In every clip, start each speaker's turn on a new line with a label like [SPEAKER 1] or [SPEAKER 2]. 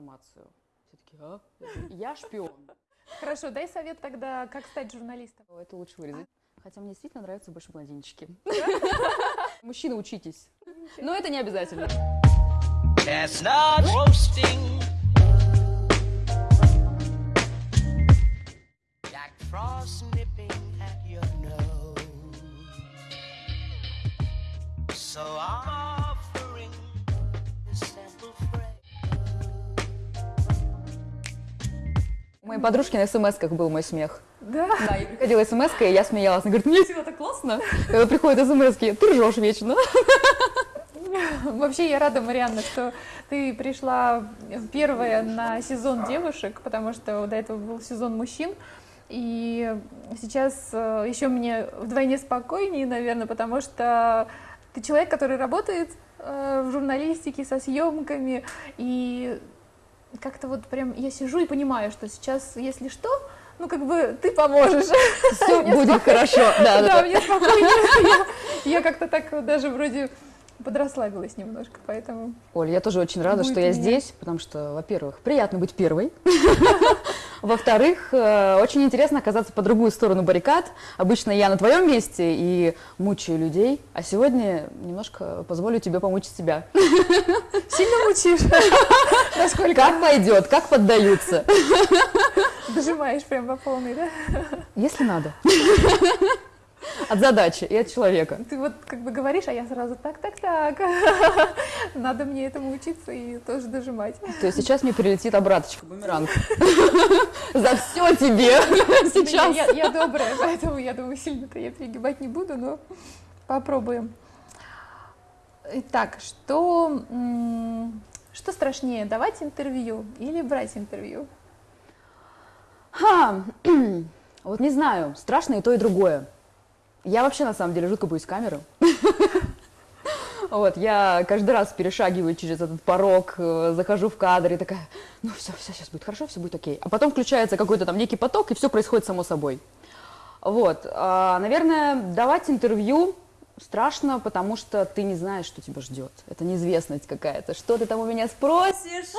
[SPEAKER 1] информацию. Все такие, а? Я шпион.
[SPEAKER 2] Хорошо, дай совет тогда, как стать журналистом.
[SPEAKER 1] Это лучше вырезать. Хотя мне действительно нравятся больше блондинчики. Мужчины, учитесь. Но это не обязательно. Chestnut roasting. Jack Frost nipping at your nose. So I'm моей подружки на смс-ках был мой смех.
[SPEAKER 2] Да?
[SPEAKER 1] Да, ей приходила смс и я смеялась. Она говорит, мне всегда так классно. Когда приходят смс ты ржешь вечно.
[SPEAKER 2] Вообще я рада, Марианна, что ты пришла первая на сезон девушек, потому что до этого был сезон мужчин. И сейчас э, еще мне вдвойне спокойнее, наверное, потому что ты человек, который работает э, в журналистике со съемками, и как-то вот прям я сижу и понимаю, что сейчас, если что, ну как бы ты поможешь.
[SPEAKER 1] Все будет хорошо.
[SPEAKER 2] Да, да, мне спокойно. Я как-то так даже вроде подрасслабилась немножко, поэтому...
[SPEAKER 1] Оль, я тоже очень рада, что я здесь, потому что, во-первых, приятно быть первой. Во-вторых, э, очень интересно оказаться по другую сторону баррикад. Обычно я на твоем месте и мучаю людей, а сегодня немножко позволю тебе помучить себя.
[SPEAKER 2] Сильно мучишь?
[SPEAKER 1] Насколько? Как пойдет, как поддаются.
[SPEAKER 2] Дожимаешь прям по полной, да?
[SPEAKER 1] Если надо. От задачи и от человека.
[SPEAKER 2] Ты вот как бы говоришь, а я сразу так, так, так. Надо мне этому учиться и тоже дожимать.
[SPEAKER 1] То есть сейчас мне прилетит обраточка, бумеранг. За все тебе сейчас.
[SPEAKER 2] Я, я, я добрая, поэтому я думаю, сильно-то я перегибать не буду, но попробуем. Итак, что, что страшнее, давать интервью или брать интервью?
[SPEAKER 1] Ха, вот не знаю, страшно и то, и другое. Я вообще, на самом деле, жутко боюсь камеры. Вот, я каждый раз перешагиваю через этот порог, э, захожу в кадр и такая, ну все, все, сейчас будет хорошо, все будет окей. А потом включается какой-то там некий поток, и все происходит само собой. Вот, а, наверное, давать интервью страшно, потому что ты не знаешь, что тебя ждет. Это неизвестность какая-то. Что ты там у меня спросишь?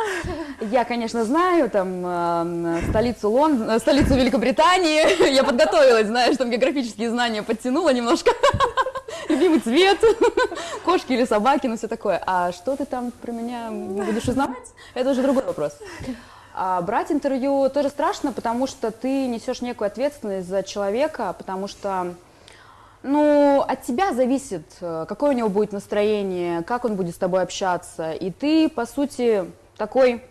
[SPEAKER 1] Я, конечно, знаю там э, столицу Лондон, э, столицу Великобритании. Я подготовилась, знаешь, там географические знания подтянула немножко. Любимый цвет, кошки или собаки, ну все такое. А что ты там про меня будешь узнавать? Это уже другой вопрос. А брать интервью тоже страшно, потому что ты несешь некую ответственность за человека, потому что ну, от тебя зависит, э, какое у него будет настроение, как он будет с тобой общаться. И ты, по сути, такой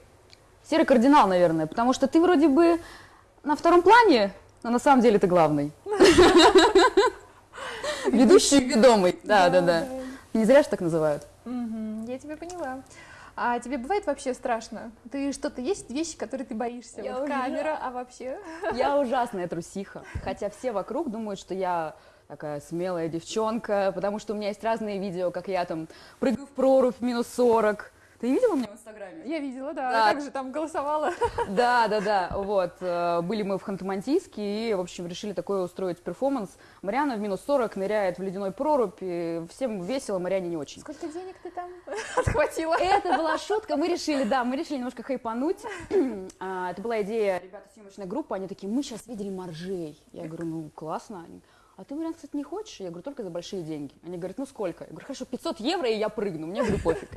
[SPEAKER 1] серый кардинал, наверное, потому что ты вроде бы на втором плане, но на самом деле ты главный. Ведущий ведомый. Да, да, да. Не зря же так называют.
[SPEAKER 2] Я тебя поняла. А тебе бывает вообще страшно? Ты что-то есть вещи, которые ты боишься?
[SPEAKER 1] Я
[SPEAKER 2] вот камера, а вообще?
[SPEAKER 1] Я ужасная трусиха. Хотя все вокруг думают, что я такая смелая девчонка, потому что у меня есть разные видео, как я там прыгаю в прорубь минус 40. Ты видела меня в Инстаграме?
[SPEAKER 2] Я видела, да. да. Как же там голосовала?
[SPEAKER 1] Да, да, да. Вот. Э, были мы в Ханты-Мансийске и, в общем, решили такое устроить перформанс. Мариана в минус 40 ныряет в ледяной прорубь, и всем весело, Мариане не очень.
[SPEAKER 2] Сколько денег ты там отхватила?
[SPEAKER 1] Это была шутка. Мы решили, да, мы решили немножко хайпануть. А, это была идея ребята съемочной группы. Они такие, мы сейчас видели моржей. Я говорю, ну, классно а ты вариант, кстати, не хочешь? Я говорю, только за большие деньги. Они говорят, ну сколько? Я говорю, хорошо, 500 евро, и я прыгну, мне, говорю, пофиг.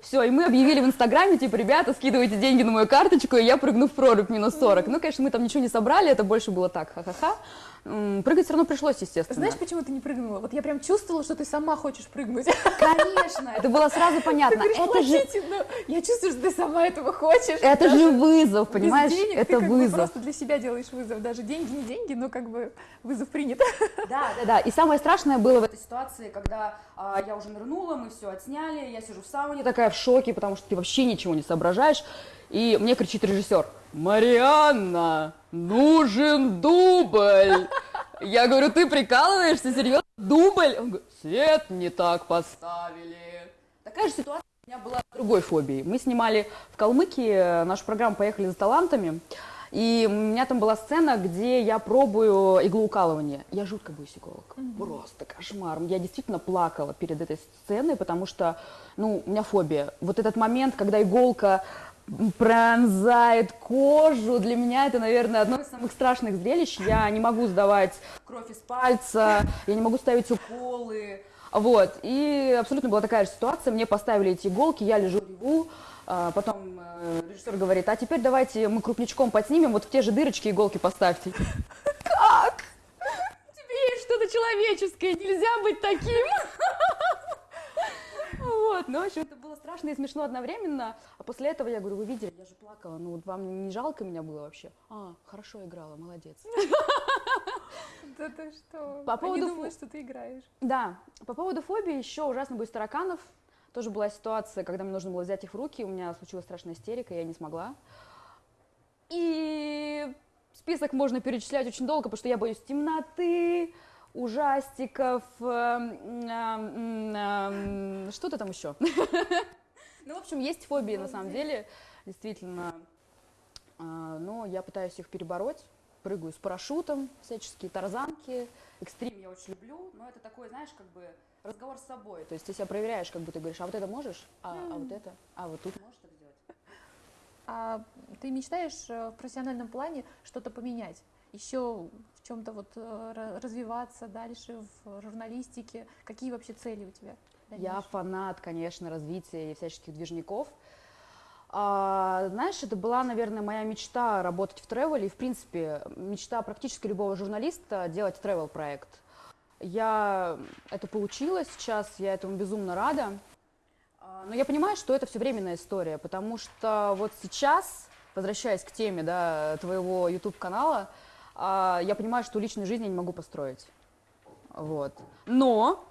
[SPEAKER 1] Все, и мы объявили в Инстаграме, типа, ребята, скидывайте деньги на мою карточку, и я прыгну в прорубь минус 40. Ну, конечно, мы там ничего не собрали, это больше было так, ха-ха-ха. Прыгать все равно пришлось, естественно.
[SPEAKER 2] Знаешь, почему ты не прыгнула? Вот я прям чувствовала, что ты сама хочешь прыгнуть.
[SPEAKER 1] Конечно, это было сразу понятно.
[SPEAKER 2] Ты говоришь,
[SPEAKER 1] это
[SPEAKER 2] же... но я чувствую, что ты сама этого хочешь.
[SPEAKER 1] Это даже же вызов, понимаешь?
[SPEAKER 2] Без денег
[SPEAKER 1] это
[SPEAKER 2] ты
[SPEAKER 1] вызов.
[SPEAKER 2] Бы просто для себя делаешь вызов. Даже деньги не деньги, но как бы вызов принят.
[SPEAKER 1] Да, да, да. И самое страшное было в этой ситуации, когда а, я уже нырнула, мы все отсняли, я сижу в сауне такая в шоке, потому что ты вообще ничего не соображаешь. И мне кричит режиссер, Марианна, нужен дубль. Я говорю, ты прикалываешься, серьезно? Дубль? Он говорит, свет не так поставили. Такая же ситуация у меня была с другой фобией. Мы снимали в Калмыкии нашу программу «Поехали за талантами». И у меня там была сцена, где я пробую иглоукалывание. Я жутко боюсь иголок. Mm-hmm. Просто кошмар. Я действительно плакала перед этой сценой, потому что, ну, у меня фобия. Вот этот момент, когда иголка пронзает кожу. Для меня это, наверное, одно из самых страшных зрелищ. Я не могу сдавать кровь из пальца, я не могу ставить уколы. Вот, и абсолютно была такая же ситуация. Мне поставили эти иголки, я лежу, реву. А, потом э, режиссер говорит, а теперь давайте мы крупничком подснимем, вот в те же дырочки иголки поставьте. Как? У тебя есть что-то человеческое, нельзя быть таким. Вот, ну, в общем, это было страшно и смешно одновременно. После этого я говорю, вы видели, я же плакала, ну, вот вам не жалко меня было вообще? А, хорошо играла, молодец.
[SPEAKER 2] Да ты что?
[SPEAKER 1] По поводу
[SPEAKER 2] думают, что ты играешь.
[SPEAKER 1] Да, по поводу фобии еще ужасно боюсь тараканов. Тоже была ситуация, когда мне нужно было взять их в руки, у меня случилась страшная истерика, я не смогла. И список можно перечислять очень долго, потому что я боюсь темноты, ужастиков, эм, эм, эм, что-то там еще. Ну, в общем, есть фобии на самом деле, действительно. А, Но я пытаюсь их перебороть. Прыгаю с парашютом, всяческие тарзанки. Экстрим я очень люблю, но это такой, знаешь, как бы разговор с собой. То есть ты себя проверяешь, как бы ты говоришь, а вот это можешь, а, а вот это, а вот тут можешь так сделать.
[SPEAKER 2] А ты мечтаешь э, в профессиональном плане что-то поменять? Еще в чем-то вот э, ра- развиваться дальше в журналистике? Какие вообще цели у тебя?
[SPEAKER 1] Я фанат, конечно, развития и всяческих движников. А, знаешь, это была, наверное, моя мечта работать в тревеле. И, в принципе, мечта практически любого журналиста делать тревел проект. Я это получила сейчас, я этому безумно рада. А, Но я понимаю, что это все временная история, потому что вот сейчас, возвращаясь к теме да, твоего YouTube-канала, а, я понимаю, что личную жизнь я не могу построить. Вот. Но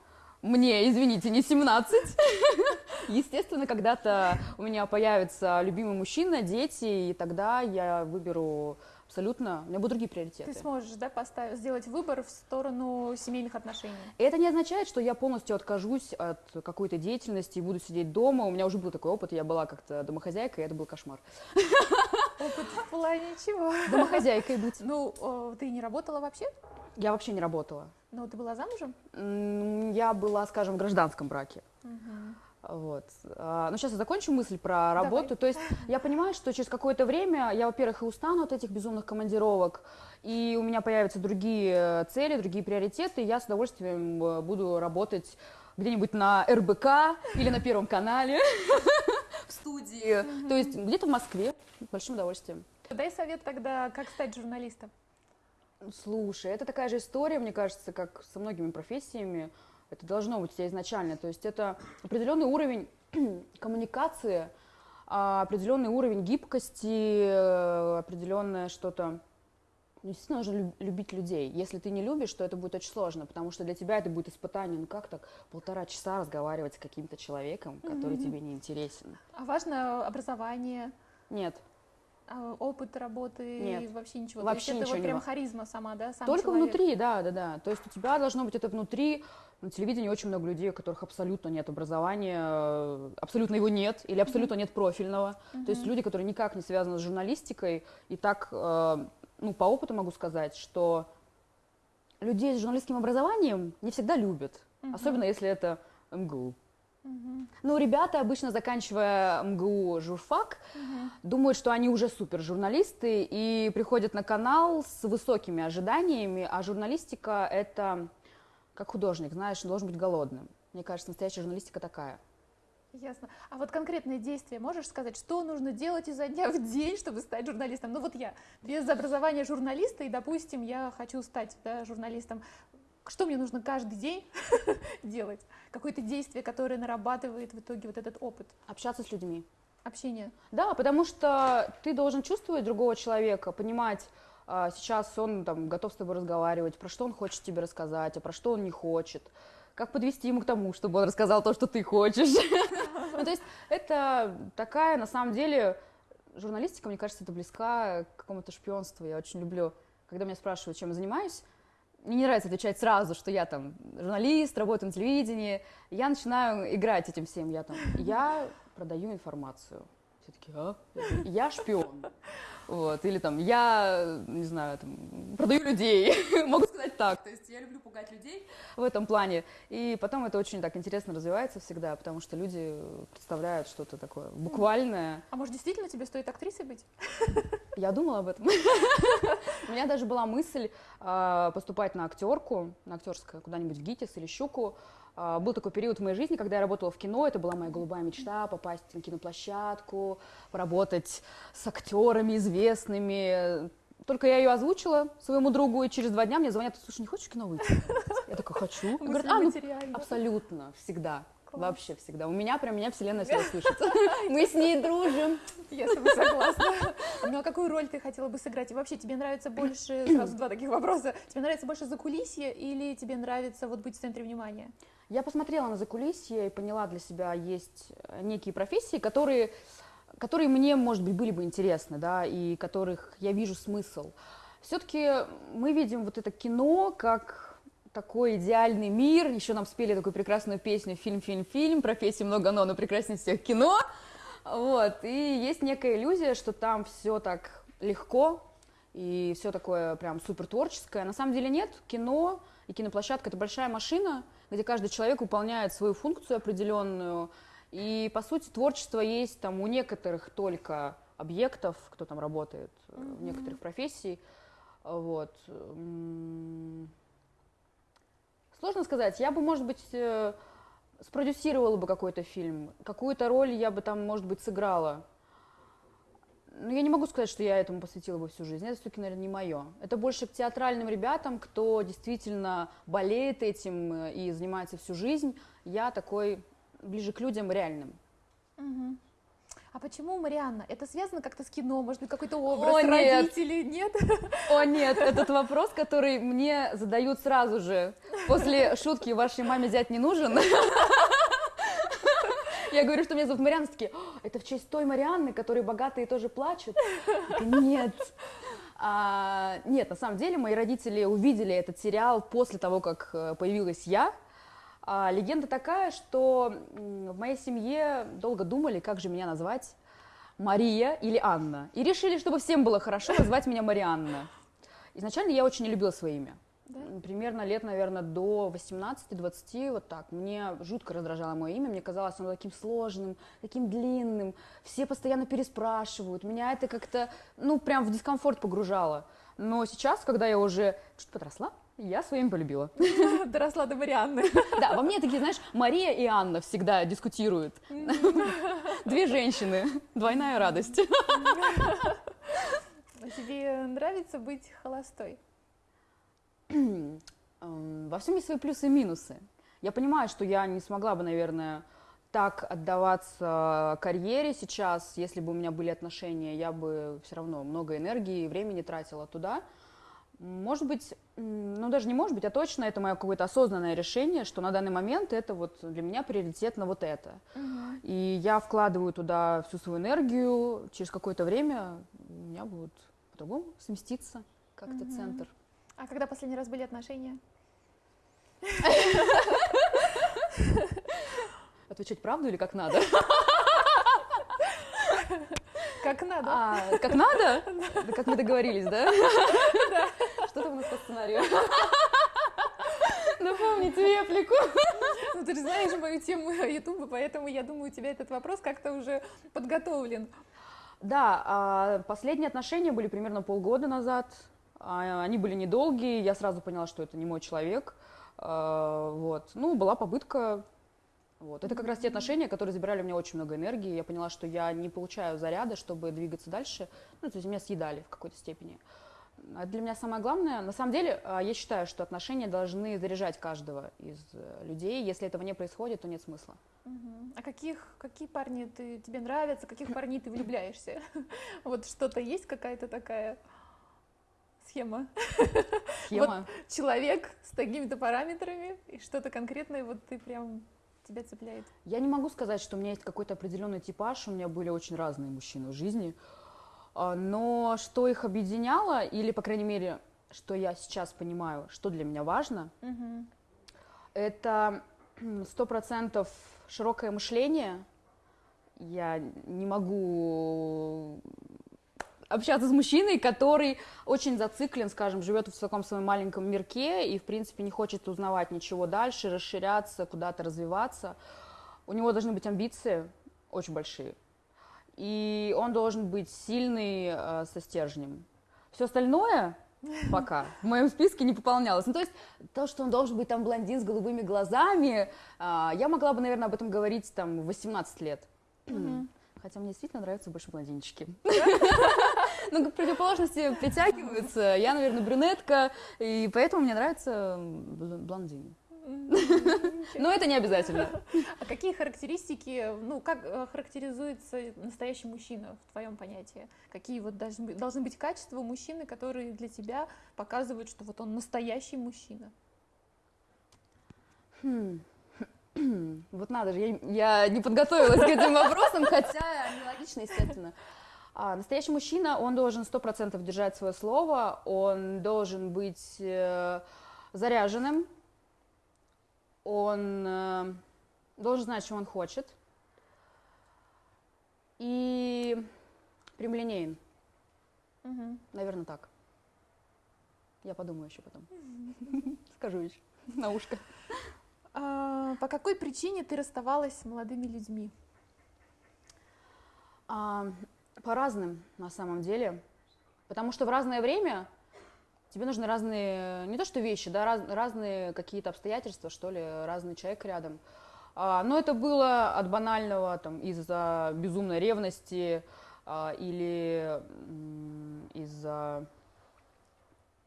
[SPEAKER 1] мне, извините, не 17. Естественно, когда-то у меня появится любимый мужчина, дети, и тогда я выберу абсолютно... У меня будут другие приоритеты.
[SPEAKER 2] Ты сможешь, да, поставить, сделать выбор в сторону семейных отношений?
[SPEAKER 1] И это не означает, что я полностью откажусь от какой-то деятельности и буду сидеть дома. У меня уже был такой опыт, я была как-то домохозяйкой, и это был кошмар.
[SPEAKER 2] Опыт в плане чего?
[SPEAKER 1] Домохозяйкой быть.
[SPEAKER 2] Ну, ты не работала вообще?
[SPEAKER 1] Я вообще не работала.
[SPEAKER 2] Ну, ты была замужем?
[SPEAKER 1] Я была, скажем, в гражданском браке. Вот. А, Ну, сейчас я закончу мысль про
[SPEAKER 2] Давай.
[SPEAKER 1] работу. То есть я понимаю, что через какое-то время я, во-первых, и устану от этих безумных командировок, и у меня появятся другие цели, другие приоритеты, и я с удовольствием э, буду работать где-нибудь на РБК или на Первом канале в студии. То есть где-то в Москве с большим удовольствием.
[SPEAKER 2] Дай совет тогда, как стать журналистом.
[SPEAKER 1] Слушай, это такая же история, мне кажется, как со многими профессиями. Это должно быть у тебя изначально. То есть это определенный уровень коммуникации, а, определенный уровень гибкости, э, определенное что-то. Ну, Естественно, нужно люб- любить людей. Если ты не любишь, то это будет очень сложно, потому что для тебя это будет испытание. Ну как так полтора часа разговаривать с каким-то человеком, который тебе не интересен?
[SPEAKER 2] А важно образование,
[SPEAKER 1] Нет.
[SPEAKER 2] А, опыт работы
[SPEAKER 1] Нет.
[SPEAKER 2] и вообще ничего.
[SPEAKER 1] Вообще
[SPEAKER 2] То есть это
[SPEAKER 1] ничего
[SPEAKER 2] вот
[SPEAKER 1] не
[SPEAKER 2] прям харизма сама, да, сам
[SPEAKER 1] Только
[SPEAKER 2] человек.
[SPEAKER 1] внутри, да, да, да. То есть у тебя должно быть это внутри. На телевидении очень много людей, у которых абсолютно нет образования, абсолютно его нет, или абсолютно нет профильного. То есть люди, которые никак не связаны с журналистикой. И так, э, ну, по опыту могу сказать, что людей с журналистским образованием не всегда любят. Особенно если это МГУ. Ну, ребята, обычно заканчивая МГУ журфак, думают, что они уже супер журналисты и приходят на канал с высокими ожиданиями, а журналистика это как художник, знаешь, должен быть голодным. Мне кажется, настоящая журналистика такая.
[SPEAKER 2] Ясно. А вот конкретные действия можешь сказать, что нужно делать изо дня в день, чтобы стать журналистом? Ну вот я без образования журналиста, и, допустим, я хочу стать да, журналистом. Что мне нужно каждый день делать? Какое-то действие, которое нарабатывает в итоге вот этот опыт
[SPEAKER 1] Общаться с людьми.
[SPEAKER 2] общения?
[SPEAKER 1] Да, потому что ты должен чувствовать другого человека, понимать, а, сейчас он там готов с тобой разговаривать, про что он хочет тебе рассказать, а про что он не хочет, как подвести ему к тому, чтобы он рассказал то, что ты хочешь. Ну, то есть это такая, на самом деле, журналистика, мне кажется, это близка к какому-то шпионству. Я очень люблю, когда меня спрашивают, чем я занимаюсь, мне не нравится отвечать сразу, что я там журналист, работаю на телевидении. Я начинаю играть этим всем. Я там, я продаю информацию. Все таки а? Я шпион. Вот, или там я, не знаю, там, продаю людей, могу сказать так. То есть я люблю пугать людей в этом плане. И потом это очень так интересно развивается всегда, потому что люди представляют что-то такое буквальное.
[SPEAKER 2] А может, действительно тебе стоит актрисой быть?
[SPEAKER 1] Я думала об этом. У меня даже была мысль а, поступать на актерку, на актерское, куда-нибудь в ГИТИС или Щуку. А, был такой период в моей жизни, когда я работала в кино, это была моя голубая мечта, попасть на киноплощадку, поработать с актерами известными. Только я ее озвучила своему другу, и через два дня мне звонят, слушай, не хочешь в кино выйти? Я такая, хочу. Он говорит, а, ну, абсолютно, всегда. Вообще всегда. У меня прям меня вселенная всегда слышит. Мы с ней дружим.
[SPEAKER 2] Я с тобой согласна. Ну а какую роль ты хотела бы сыграть? И вообще, тебе нравится больше, сразу два таких вопроса, тебе нравится больше закулисье или тебе нравится вот быть в центре внимания?
[SPEAKER 1] Я посмотрела на закулисье и поняла для себя, есть некие профессии, которые, которые мне, может быть, были бы интересны, да, и которых я вижу смысл. Все-таки мы видим вот это кино как такой идеальный мир. Еще нам спели такую прекрасную песню «Фильм, фильм, фильм», профессии много, но, но прекраснее всех кино. Вот, и есть некая иллюзия, что там все так легко, и все такое прям супер творческое. На самом деле нет, кино и киноплощадка – это большая машина – где каждый человек выполняет свою функцию определенную. И, по сути, творчество есть там у некоторых только объектов, кто там работает mm-hmm. в некоторых профессий. Вот. Сложно сказать. Я бы, может быть, э, спродюсировала бы какой-то фильм. Какую-то роль я бы там, может быть, сыграла. Ну, я не могу сказать, что я этому посвятила бы всю жизнь. Это все-таки, наверное, не мое. Это больше к театральным ребятам, кто действительно болеет этим э, и занимается всю жизнь. Я такой ближе к людям реальным.
[SPEAKER 2] Угу. А почему Марианна? Это связано как-то с кино? Может быть, какой-то образ, О, нет. родители? Нет?
[SPEAKER 1] О, нет, этот вопрос, который мне задают сразу же после шутки «Вашей маме зять не нужен». Я говорю, что меня зовут Марианна, такие, это в честь той Марианны, которой богатые тоже плачут? Нет. А, нет, на самом деле мои родители увидели этот сериал после того, как э, появилась я. А, легенда такая, что в моей семье долго думали, как же меня назвать, Мария или Анна. И решили, чтобы всем было хорошо, назвать меня Марианна. Изначально я очень не любила свое имя. Да? Примерно лет, наверное, до 18-20, вот так. Мне жутко раздражало мое имя, мне казалось оно таким сложным, таким длинным. Все постоянно переспрашивают. Меня это как-то, ну, прям в дискомфорт погружало. Но сейчас, когда я уже чуть подросла, я своим полюбила.
[SPEAKER 2] Доросла до Марианны.
[SPEAKER 1] Да, во мне такие, знаешь, Мария и Анна всегда дискутируют. Две женщины, двойная радость.
[SPEAKER 2] Тебе нравится быть холостой?
[SPEAKER 1] во всем есть свои плюсы и минусы. Я понимаю, что я не смогла бы, наверное, так отдаваться карьере сейчас, если бы у меня были отношения, я бы все равно много энергии и времени тратила туда. Может быть, ну даже не может быть, а точно это мое какое-то осознанное решение, что на данный момент это вот для меня приоритетно вот это. Угу. И я вкладываю туда всю свою энергию, через какое-то время у меня будет по-другому сместиться как-то угу. центр.
[SPEAKER 2] А когда последний раз были отношения?
[SPEAKER 1] Отвечать правду или как надо?
[SPEAKER 2] Как надо.
[SPEAKER 1] А, как надо? Да, как мы договорились, да? Да. Что там у нас по сценарию? Напомните реплику.
[SPEAKER 2] Ну, ты же знаешь мою тему Ютуба, поэтому я думаю, у тебя этот вопрос как-то уже подготовлен.
[SPEAKER 1] Да, а последние отношения были примерно полгода назад. А, они были недолгие, я сразу поняла, что это не мой человек. А, вот. Ну, была попытка. Вот. Это как раз те отношения, которые забирали у меня очень много энергии. Я поняла, что я не получаю заряда, чтобы двигаться дальше. Ну, то есть меня съедали в какой-то степени. А для меня самое главное, на самом деле, я считаю, что отношения должны заряжать каждого из э, людей. Если этого не происходит, то нет смысла.
[SPEAKER 2] А каких, какие парни ты, тебе нравятся, каких парней ты влюбляешься? Вот что-то есть какая-то такая схема.
[SPEAKER 1] Схема.
[SPEAKER 2] Вот человек с такими-то параметрами, и что-то конкретное вот ты прям тебя цепляет.
[SPEAKER 1] Я не могу сказать, что у меня есть какой-то определенный типаж, у меня были очень разные мужчины в жизни, а, но что их объединяло, или, по крайней мере, что я сейчас понимаю, что для меня важно, угу. это сто процентов широкое мышление. Я не могу общаться с мужчиной, который очень зациклен, скажем, живет в таком своем маленьком мирке и, в принципе, не хочет узнавать ничего дальше, расширяться, куда-то развиваться. У него должны быть амбиции очень большие. И он должен быть сильный э, со стержнем. Все остальное пока в моем списке не пополнялось. Ну, то есть то, что он должен быть там блондин с голубыми глазами, э, я могла бы, наверное, об этом говорить там в 18 лет. Хотя мне действительно нравятся больше блондинчики. Ну, противоположности притягиваются. Я, наверное, брюнетка, и поэтому мне нравятся блондины. Но это не обязательно.
[SPEAKER 2] А какие характеристики, ну, как э, характеризуется настоящий мужчина в твоем понятии? Какие вот должны быть, должны быть качества у мужчины, которые для тебя показывают, что вот он настоящий мужчина?
[SPEAKER 1] Хм. Вот надо же, я, я не подготовилась к этим вопросам, хотя нелогично, естественно. А, настоящий мужчина, он должен сто процентов держать свое слово, он должен быть э, заряженным, он э, должен знать, что он хочет, и прямолинеен. Угу. Наверное, так. Я подумаю еще потом. Скажу еще на ушко.
[SPEAKER 2] А, по какой причине ты расставалась с молодыми людьми?
[SPEAKER 1] А, по разным, на самом деле. Потому что в разное время тебе нужны разные, не то что вещи, да, раз, разные какие-то обстоятельства, что ли, разный человек рядом. А, но это было от банального, там, из-за безумной ревности а, или из-за,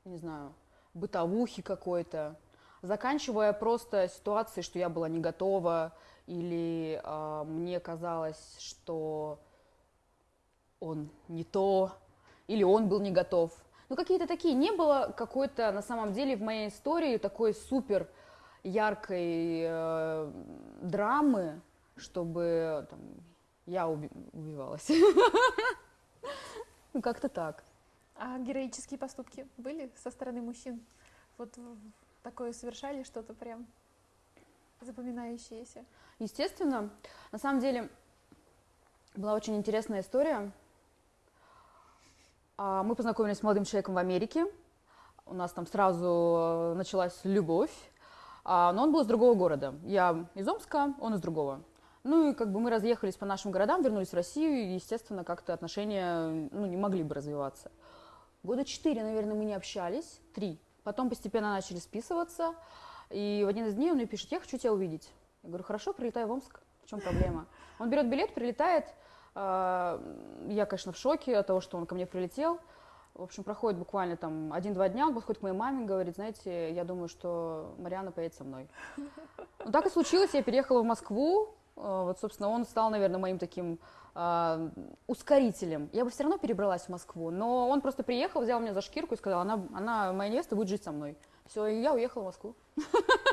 [SPEAKER 1] не знаю, бытовухи какой-то заканчивая просто ситуацией, что я была не готова, или э, мне казалось, что он не то, или он был не готов. Ну, какие-то такие. Не было какой-то, на самом деле, в моей истории такой супер яркой э, драмы, чтобы там, я уби- убивалась. Ну, как-то так.
[SPEAKER 2] А героические поступки были со стороны мужчин? Вот такое совершали, что-то прям запоминающееся?
[SPEAKER 1] Естественно. На самом деле, была очень интересная история. А, мы познакомились с молодым человеком в Америке. У нас там сразу началась любовь. А, но он был из другого города. Я из Омска, он из другого. Ну и как бы мы разъехались по нашим городам, вернулись в Россию, и, естественно, как-то отношения ну, не могли бы развиваться. Года четыре, наверное, мы не общались, три. Потом постепенно начали списываться. И в один из дней он мне пишет, я хочу тебя увидеть. Я говорю, хорошо, прилетай в Омск. В чем проблема? Он берет билет, прилетает. А, я, конечно, в шоке от того, что он ко мне прилетел. В общем, проходит буквально там один-два дня, он подходит к моей маме говорит, знаете, я думаю, что Мариана поедет со мной. Ну, так и случилось, я переехала в Москву, а, вот, собственно, он стал, наверное, моим таким э, ускорителем. Я бы все равно перебралась в Москву, но он просто приехал, взял меня за шкирку и сказал, она, она моя невеста, будет жить со мной. Все, и я уехала в Москву.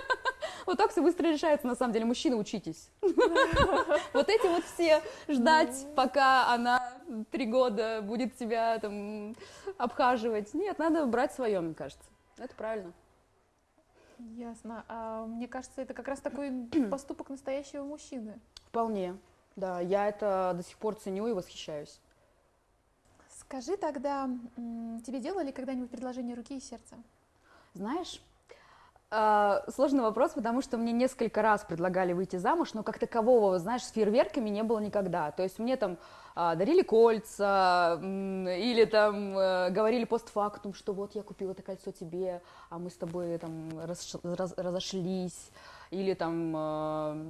[SPEAKER 1] Вот так все быстро решается, на самом деле. Мужчины, учитесь. Вот эти вот все ждать, пока она три года будет тебя там обхаживать. Нет, надо брать свое, мне кажется. Это правильно.
[SPEAKER 2] Ясно. А мне кажется, это как раз такой поступок настоящего мужчины.
[SPEAKER 1] Вполне. Да, я это до сих пор ценю и восхищаюсь.
[SPEAKER 2] Скажи тогда, тебе делали когда-нибудь предложение руки и сердца?
[SPEAKER 1] Знаешь, сложный вопрос, потому что мне несколько раз предлагали выйти замуж, но как такового, знаешь, с фейерверками не было никогда. То есть мне там а, дарили кольца или там э, говорили постфактум, что вот я купила это кольцо тебе, а мы с тобой там раз, раз, разошлись, или там э,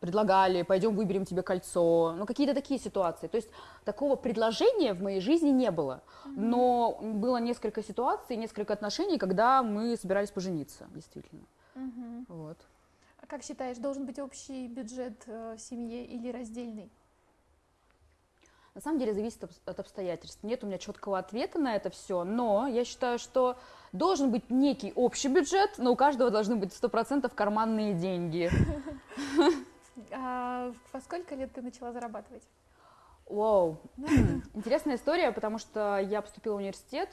[SPEAKER 1] предлагали, пойдем выберем тебе кольцо, ну какие-то такие ситуации. То есть такого предложения в моей жизни не было, но было несколько ситуаций, несколько отношений, когда мы собирались пожениться, действительно.
[SPEAKER 2] Угу.
[SPEAKER 1] Вот.
[SPEAKER 2] А как считаешь, должен быть общий бюджет э, в семье или раздельный?
[SPEAKER 1] На самом деле зависит от обстоятельств. Нет у меня четкого ответа на это все, но я считаю, что должен быть некий общий бюджет, но у каждого должны быть 100% карманные деньги.
[SPEAKER 2] А во сколько лет ты начала зарабатывать?
[SPEAKER 1] Вау, интересная история, потому что я поступила в университет,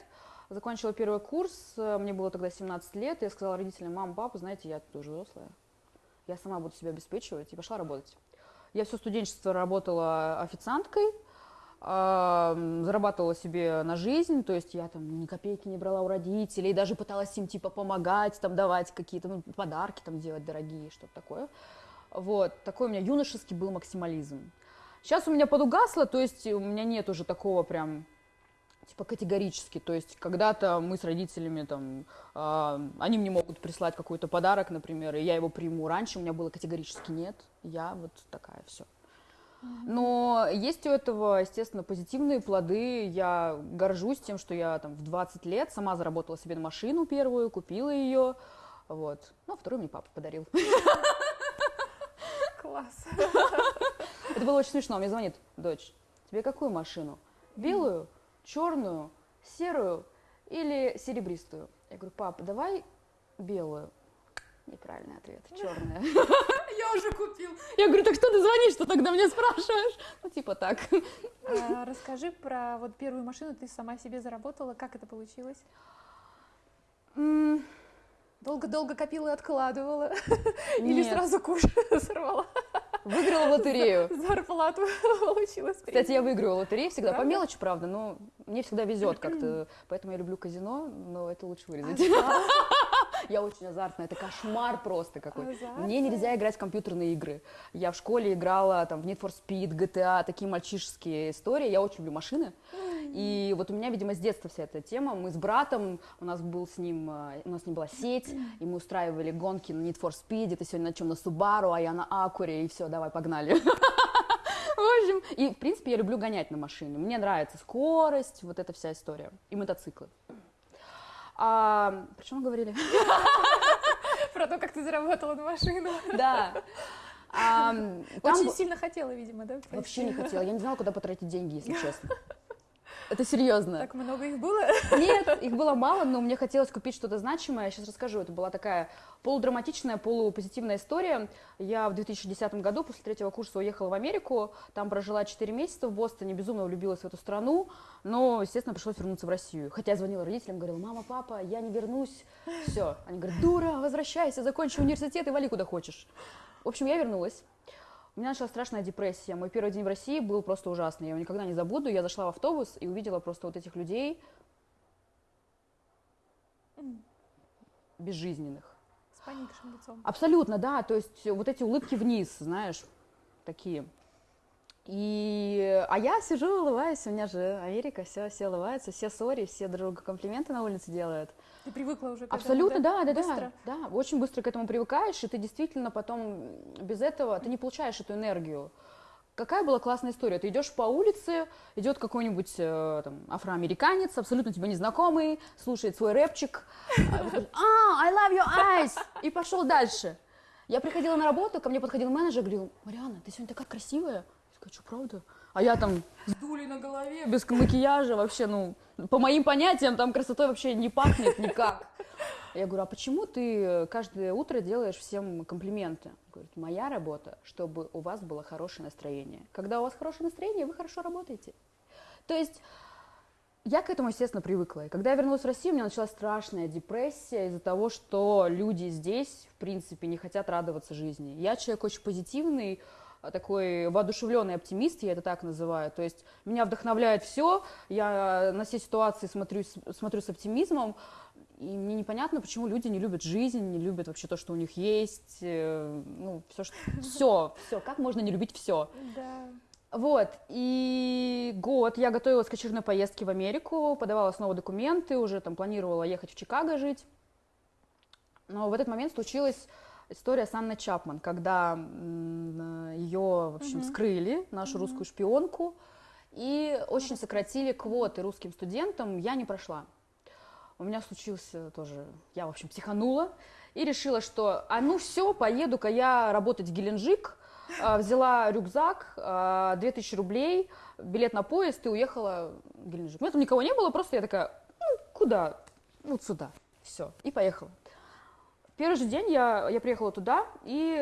[SPEAKER 1] закончила первый курс, мне было тогда 17 лет, я сказала родителям, мама, папа, знаете, я тут уже взрослая, я сама буду себя обеспечивать, и пошла работать. Я все студенчество работала официанткой, а, зарабатывала себе на жизнь, то есть я там ни копейки не брала у родителей, даже пыталась им типа помогать, там давать какие-то ну, подарки там делать дорогие, что-то такое. Вот, такой у меня юношеский был максимализм. Сейчас у меня подугасло, то есть у меня нет уже такого прям типа категорически, то есть когда-то мы с родителями там, э, они мне могут прислать какой-то подарок, например, и я его приму. Раньше у меня было категорически нет, я вот такая все. Но есть у этого, естественно, позитивные плоды. Я горжусь тем, что я там в 20 лет сама заработала себе на машину первую, купила ее. Вот. Ну, а вторую мне папа подарил.
[SPEAKER 2] Класс.
[SPEAKER 1] Это было очень смешно. Мне звонит дочь. Тебе какую машину? Белую, черную, серую или серебристую? Я говорю, папа, давай белую. Неправильный ответ, черная.
[SPEAKER 2] Я уже купил.
[SPEAKER 1] Я говорю, так что ты звонишь, что тогда мне спрашиваешь? Ну, типа так.
[SPEAKER 2] А, расскажи про вот первую машину, ты сама себе заработала, как это получилось? Долго-долго копила и откладывала? Или
[SPEAKER 1] Нет.
[SPEAKER 2] сразу куш сорвала?
[SPEAKER 1] Выиграла лотерею.
[SPEAKER 2] Зарплату получилась.
[SPEAKER 1] Кстати, я выигрываю лотерею всегда, по мелочи, правда, но мне всегда везет как-то, поэтому я люблю казино, но это лучше вырезать. Я очень азартная, это кошмар просто какой.
[SPEAKER 2] Азартная?
[SPEAKER 1] Мне нельзя играть в компьютерные игры. Я в школе играла там в Need for Speed, GTA, такие мальчишеские истории. Я очень люблю машины. И вот у меня, видимо, с детства вся эта тема. Мы с братом, у нас был с ним, э, у нас ним была сеть, и мы устраивали гонки на Need for Speed. Ты сегодня на чем? На Subaru, а я на Акуре, и все, давай, погнали. В общем, и, в принципе, я люблю гонять на машине. Мне нравится скорость, вот эта вся история. И мотоциклы. А, про что мы говорили?
[SPEAKER 2] Про то, как ты заработала на машину.
[SPEAKER 1] Да. А, там
[SPEAKER 2] Очень
[SPEAKER 1] б-
[SPEAKER 2] сильно хотела, видимо, да?
[SPEAKER 1] Вообще не хотела. Я не знала, куда потратить деньги, если честно. Это серьезно.
[SPEAKER 2] Так много их было?
[SPEAKER 1] Нет, их было мало, но мне хотелось купить что-то значимое. Я сейчас расскажу. Это была такая полудраматичная, полупозитивная история. Я в 2010 году после третьего курса уехала в Америку. Там прожила 4 месяца в Бостоне, безумно влюбилась в эту страну. Но, естественно, пришлось вернуться в Россию. Хотя я звонила родителям, говорила, мама, папа, я не вернусь. Все. Они говорят, дура, возвращайся, закончи университет и вали куда хочешь. В общем, я вернулась. У меня началась страшная депрессия. Мой первый день в России был просто ужасный. Я его никогда не забуду. Я зашла в автобус и увидела просто вот этих людей безжизненных.
[SPEAKER 2] С поникшим лицом.
[SPEAKER 1] Абсолютно, да. То есть вот эти улыбки вниз, знаешь, такие. И, а я сижу, улыбаюсь, у меня же Америка, все, все улыбаются, все сори, все друг другу комплименты на улице делают.
[SPEAKER 2] Ты привыкла уже к этому,
[SPEAKER 1] Абсолютно, да, да,
[SPEAKER 2] Быстро?
[SPEAKER 1] да, да. Очень быстро к этому привыкаешь, и ты действительно потом без этого ты не получаешь эту энергию. Какая была классная история? Ты идешь по улице, идет какой-нибудь э, там, афроамериканец, абсолютно тебе незнакомый, слушает свой рэпчик, а, а, I love your eyes, и пошел дальше. Я приходила на работу, ко мне подходил менеджер, говорил, Мариана, ты сегодня такая красивая. Такая, что, правда? А я там с дулей на голове, без макияжа, вообще, ну, по моим понятиям, там красотой вообще не пахнет никак. Я говорю, а почему ты каждое утро делаешь всем комплименты? Говорит, моя работа, чтобы у вас было хорошее настроение. Когда у вас хорошее настроение, вы хорошо работаете. То есть я к этому, естественно, привыкла. И когда я вернулась в Россию, у меня началась страшная депрессия из-за того, что люди здесь, в принципе, не хотят радоваться жизни. Я человек очень позитивный, такой воодушевленный оптимист, я это так называю. То есть меня вдохновляет все, я на все ситуации смотрю, смотрю с оптимизмом, и мне непонятно, почему люди не любят жизнь, не любят вообще то, что у них есть, э, ну, все, все, все, как можно не любить все.
[SPEAKER 2] Да.
[SPEAKER 1] Вот, и год я готовилась к очередной поездке в Америку, подавала снова документы, уже там планировала ехать в Чикаго жить. Но в этот момент случилась история с Анной Чапман, когда ее, в общем, скрыли, нашу русскую шпионку, и очень сократили квоты русским студентам, я не прошла. У меня случился тоже, я, в общем, психанула и решила, что, а ну все, поеду-ка я работать в Геленджик, А, взяла рюкзак, а, 2000 рублей, билет на поезд и уехала в Геленджик. У меня там никого не было, просто я такая, ну, куда? Вот сюда. Все, и поехала. Первый же день я, я приехала туда и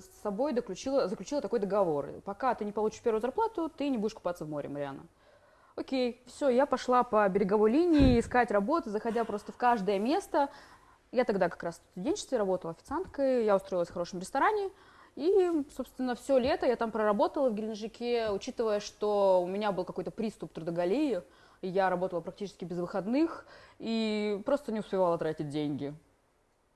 [SPEAKER 1] с собой доключила, заключила такой договор. Пока ты не получишь первую зарплату, ты не будешь купаться в море, Мариана. Окей, все, я пошла по береговой линии искать работу, заходя просто в каждое место. Я тогда как раз в студенчестве работала официанткой, я устроилась в хорошем ресторане, И, собственно, все лето я там проработала в Геленджике, учитывая, что у меня был какой-то приступ трудоголии, и я работала практически без выходных, и просто не успевала тратить деньги.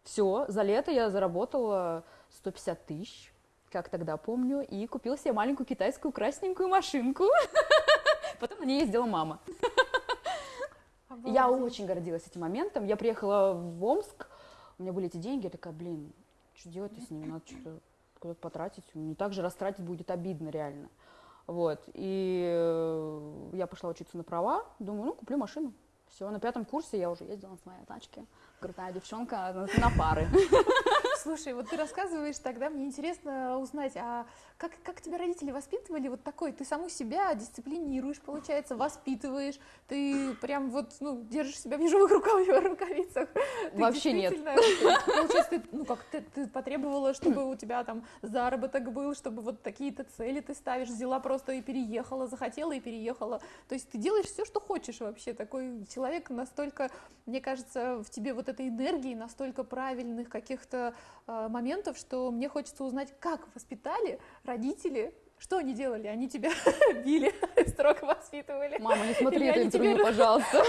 [SPEAKER 1] Все, за лето я заработала 150 тысяч, как тогда помню, и купила себе маленькую китайскую красненькую машинку. Потом на ней ездила мама. Я очень гордилась этим моментом. Я приехала в Омск, у меня были эти деньги, я такая, блин, что делать-то с ними? Надо что-то куда-то потратить. Не так же растратить будет обидно реально. Вот. И э, я пошла учиться на права. Думаю, ну, куплю машину. Все, на пятом курсе я уже ездила на своей тачке. Крутая девчонка на, пары.
[SPEAKER 2] Слушай, вот ты рассказываешь, тогда мне интересно узнать, а как, как тебя родители воспитывали вот такой? Ты саму себя дисциплинируешь, получается, воспитываешь, ты прям вот, ну, держишь себя в ежовых рукавицах.
[SPEAKER 1] Вообще нет.
[SPEAKER 2] Получается, ты, ну, как ты, ты потребовала, чтобы у тебя там заработок был, чтобы вот такие-то цели ты ставишь, взяла просто и переехала, захотела и переехала. То есть ты делаешь все, что хочешь вообще. Такой человек настолько, мне кажется, в тебе вот этой энергии, настолько правильных каких-то моментов, что мне хочется узнать, как воспитали родители что они делали? Они тебя били, строго воспитывали.
[SPEAKER 1] Мама, не смотри это интервью, пожалуйста.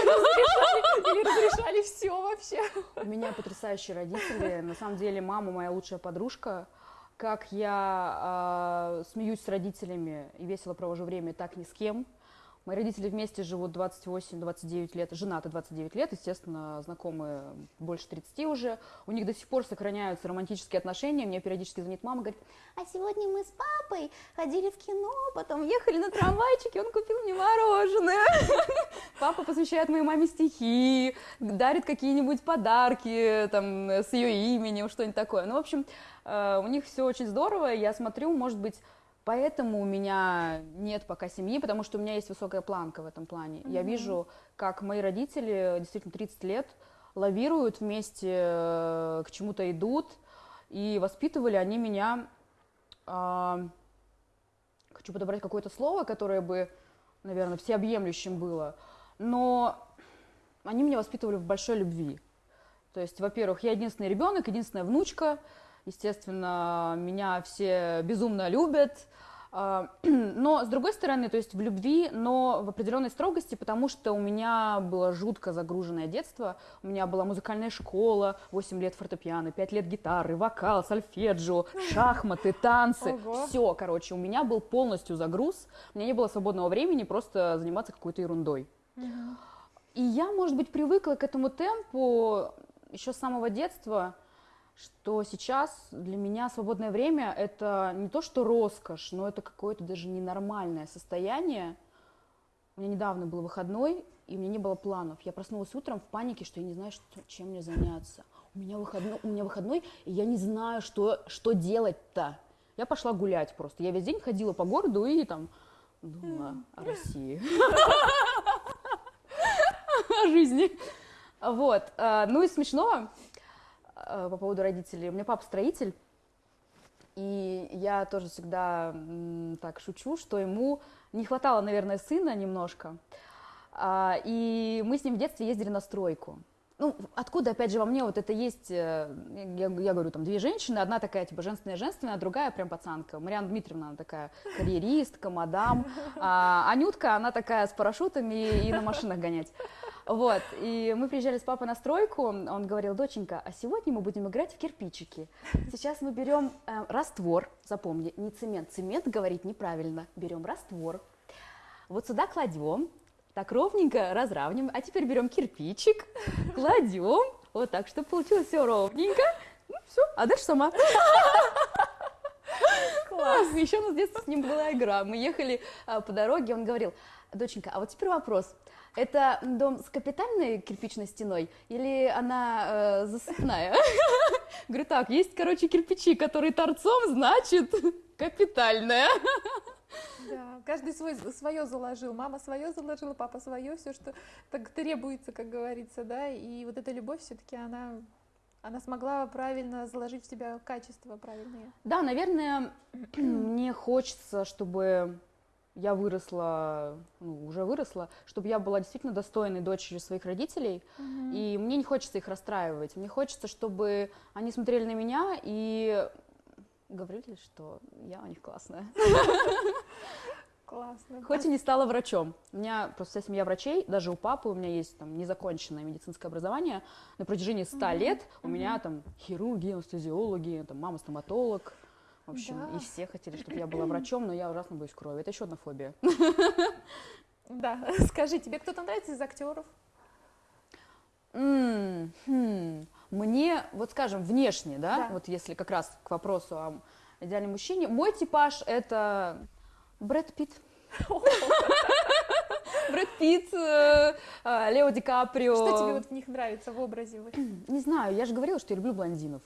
[SPEAKER 2] Или разрешали все вообще.
[SPEAKER 1] У меня потрясающие родители. На самом деле, мама моя лучшая подружка. Как я э, смеюсь с родителями и весело провожу время, так ни с кем. Мои родители вместе живут 28-29 лет, женаты 29 лет, естественно, знакомы больше 30 уже. У них до сих пор сохраняются романтические отношения. Мне периодически звонит мама, говорит, а сегодня мы с папой ходили в кино, потом ехали на трамвайчике, он купил мне мороженое. Папа посвящает моей маме стихи, дарит какие-нибудь подарки там, с ее именем, что-нибудь такое. Ну, в общем, э, у них все очень здорово. Я смотрю, может быть, Поэтому у меня нет пока семьи, потому что у меня есть высокая планка в этом плане. Mm-hmm. Я вижу, как мои родители действительно 30 лет лавируют вместе, э, к чему-то идут, и воспитывали они меня... Э, хочу подобрать какое-то слово, которое бы, наверное, всеобъемлющим было, но они меня воспитывали в большой любви. То есть, во-первых, я единственный ребенок, единственная внучка, Естественно, меня все безумно любят. А, но, с другой стороны, то есть в любви, но в определенной строгости, потому что у меня было жутко загруженное детство. У меня была музыкальная школа, 8 лет фортепиано, 5 лет гитары, вокал, сольфеджио, шахматы, танцы. Все, короче, у меня был полностью загруз. У меня не было свободного времени просто заниматься какой-то ерундой. И я, может быть, привыкла к этому темпу еще с самого детства что сейчас для меня свободное время это не то что роскошь, но это какое-то даже ненормальное состояние. У меня недавно был выходной, и у меня не было планов. Я проснулась утром в панике, что я не знаю, что, чем мне заняться. У меня, выходной, у меня выходной, и я не знаю, что, что делать-то. Я пошла гулять просто. Я весь день ходила по городу и там думала о России. О жизни. Вот. А, ну и смешно, Э, по поводу родителей. У меня папа строитель, и я тоже всегда так шучу, что ему не хватало, наверное, сына немножко. А, и мы с ним в детстве ездили на стройку ну, откуда, опять же, во мне вот это есть, э, я, я говорю, там, две женщины, одна такая, типа, женственная-женственная, другая прям пацанка. Марьяна Дмитриевна, она такая карьеристка, мадам, а Анютка, она такая с парашютами и на машинах гонять. Вот, и мы приезжали с папой на стройку, он говорил, доченька, а сегодня мы будем играть в кирпичики. Сейчас мы берем э, раствор, запомни, не цемент, цемент говорить неправильно, берем раствор, вот сюда кладем, так ровненько разравниваем. А теперь берем кирпичик, кладем, вот так, чтобы получилось все ровненько. Ну, все, а дальше сама. Класс. Еще у нас в детстве с ним была игра. Мы ехали а, по дороге, он говорил, доченька, а вот теперь вопрос. Это дом с капитальной кирпичной стеной или она э, засыпная? Говорю, так, есть, короче, кирпичи, которые торцом, значит, капитальная.
[SPEAKER 2] Да, каждый свой, свое заложил. Мама свое заложила, папа свое, все, что так требуется, как говорится, да. И вот эта любовь все-таки она она смогла правильно заложить в себя качества правильные.
[SPEAKER 1] Да, наверное, мне хочется, чтобы я выросла, ну, уже выросла, чтобы я была действительно достойной дочерью своих родителей, угу. и мне не хочется их расстраивать, мне хочется, чтобы они смотрели на меня и говорили, что я у них классная.
[SPEAKER 2] Классно.
[SPEAKER 1] Хоть и не стала врачом. У меня просто вся семья врачей, даже у папы у меня есть там незаконченное медицинское образование. На протяжении 100 лет у меня там хирурги, анестезиологи, там мама стоматолог. В общем,
[SPEAKER 2] Да.
[SPEAKER 1] и все хотели, чтобы я была врачом, но я ужасно боюсь крови. Это еще одна фобия.
[SPEAKER 2] Да, скажи, тебе кто-то нравится из актеров?
[SPEAKER 1] М, хм. Мне, вот скажем, внешне, да,
[SPEAKER 2] Да.
[SPEAKER 1] вот если как раз к вопросу о идеальном мужчине, мой типаж это Брэд Питт. Брэд Питт, э, э, Лео Ди Каприо.
[SPEAKER 2] Что тебе вот в них нравится в образе?
[SPEAKER 1] Не знаю, я же говорила, что я люблю блондинов.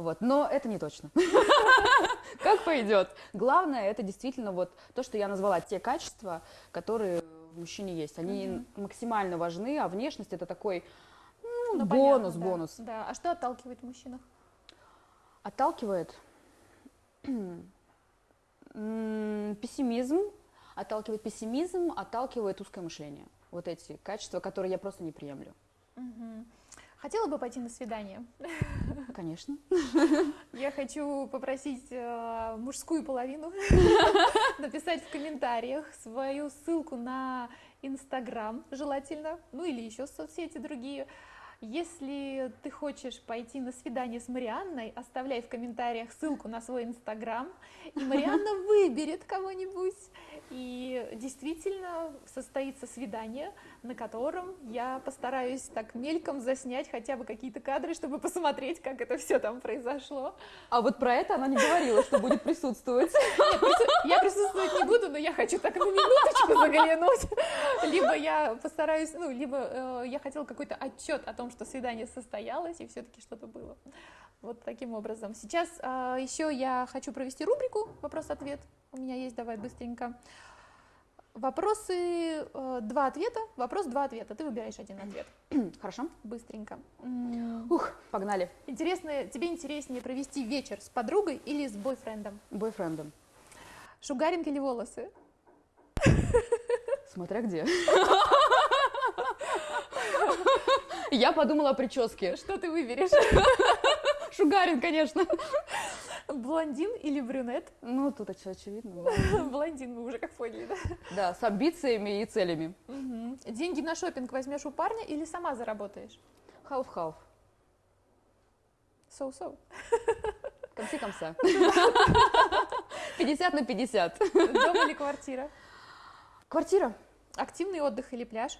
[SPEAKER 1] Вот, но это не точно. Как пойдет. Главное, это действительно вот то, что я назвала, те качества, которые в мужчине есть. Они максимально важны, а внешность это такой ну,
[SPEAKER 2] Ну,
[SPEAKER 1] бонус,
[SPEAKER 2] понятно, да.
[SPEAKER 1] бонус.
[SPEAKER 2] Да, а что отталкивает в мужчинах?
[SPEAKER 1] Отталкивает пессимизм, отталкивает пессимизм, отталкивает узкое мышление. Вот эти качества, которые я просто не приемлю.
[SPEAKER 2] Мгм. Хотела бы пойти на свидание.
[SPEAKER 1] Конечно.
[SPEAKER 2] Я хочу попросить э, мужскую половину написать в комментариях свою ссылку на Инстаграм, желательно, ну или еще соцсети другие. Если ты хочешь пойти на свидание с Марианной, оставляй в комментариях ссылку на свой Инстаграм, и Марианна выберет кого-нибудь. И действительно состоится свидание, на котором я постараюсь так мельком заснять хотя бы какие-то кадры, чтобы посмотреть, как это все там произошло.
[SPEAKER 1] А вот про это она не говорила, что будет присутствовать.
[SPEAKER 2] Я присутствовать не буду, но я хочу так на минуточку заглянуть. Либо я постараюсь, ну, либо э, я хотела какой-то отчет о том, что свидание состоялось, и все-таки что-то было. Вот таким образом. Сейчас еще я хочу провести рубрику «Вопрос-ответ». У меня есть, давай быстренько. Вопросы, э, два ответа, вопрос, два ответа. Ты выбираешь один ответ.
[SPEAKER 1] Хорошо?
[SPEAKER 2] Быстренько.
[SPEAKER 1] Ух, погнали.
[SPEAKER 2] Интересно, тебе интереснее провести вечер с подругой или с бойфрендом?
[SPEAKER 1] Бойфрендом.
[SPEAKER 2] Шугаринг или волосы?
[SPEAKER 1] Смотря где. Я подумала о прическе.
[SPEAKER 2] Что ты выберешь?
[SPEAKER 1] Шугарин, конечно.
[SPEAKER 2] Блондин или брюнет?
[SPEAKER 1] Ну, тут все очевидно.
[SPEAKER 2] Блондин, мы уже как поняли, да?
[SPEAKER 1] Да, с амбициями и целями.
[SPEAKER 2] Деньги на шопинг возьмешь у парня или сама заработаешь?
[SPEAKER 1] Халф-халф.
[SPEAKER 2] Соу-соу.
[SPEAKER 1] Комси-комса. 50 на 50.
[SPEAKER 2] Дом или квартира?
[SPEAKER 1] Квартира.
[SPEAKER 2] Активный отдых или пляж?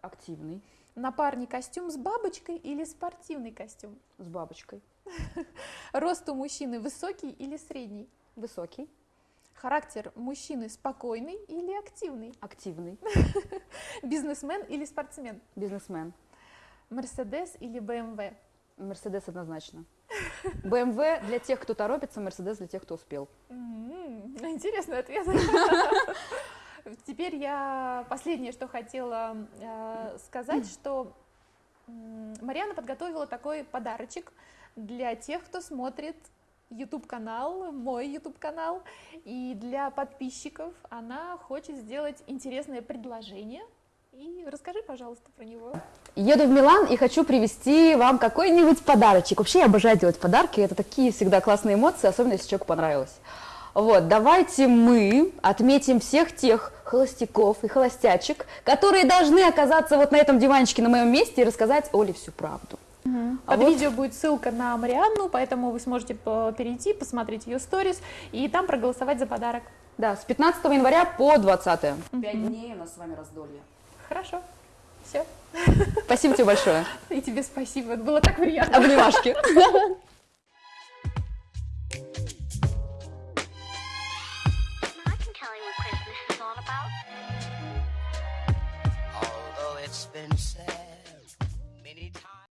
[SPEAKER 1] Активный.
[SPEAKER 2] На парне костюм с бабочкой или спортивный костюм?
[SPEAKER 1] С бабочкой.
[SPEAKER 2] Рост у мужчины высокий или средний?
[SPEAKER 1] Высокий.
[SPEAKER 2] Характер мужчины спокойный или активный?
[SPEAKER 1] Активный.
[SPEAKER 2] Бизнесмен или спортсмен?
[SPEAKER 1] Бизнесмен.
[SPEAKER 2] Мерседес или БМВ?
[SPEAKER 1] Мерседес однозначно. БМВ для тех, кто торопится, Мерседес для тех, кто успел.
[SPEAKER 2] М, Интересный ответ. Теперь я последнее, что хотела э, сказать, что Марьяна подготовила такой подарочек для тех, кто смотрит YouTube канал, мой YouTube канал, и для подписчиков она хочет сделать интересное предложение. И расскажи, пожалуйста, про него.
[SPEAKER 1] Еду в Милан и хочу привезти вам какой-нибудь подарочек. Вообще я обожаю делать подарки, это такие всегда классные эмоции, особенно если человеку понравилось. Вот, давайте мы отметим всех тех холостяков и холостячек, которые должны оказаться вот на этом диванчике на моем месте и рассказать Оле всю правду. А
[SPEAKER 2] Под
[SPEAKER 1] вот-
[SPEAKER 2] видео будет ссылка на Марианну, поэтому вы сможете перейти, посмотреть ее сторис и там проголосовать за подарок.
[SPEAKER 1] Да, с 15 января по 20. Пять дней у нас с вами раздолье.
[SPEAKER 2] Хорошо. Все.
[SPEAKER 1] Спасибо тебе большое.
[SPEAKER 2] И тебе спасибо. Это было так приятно.
[SPEAKER 1] Обнимашки.
[SPEAKER 3] happens.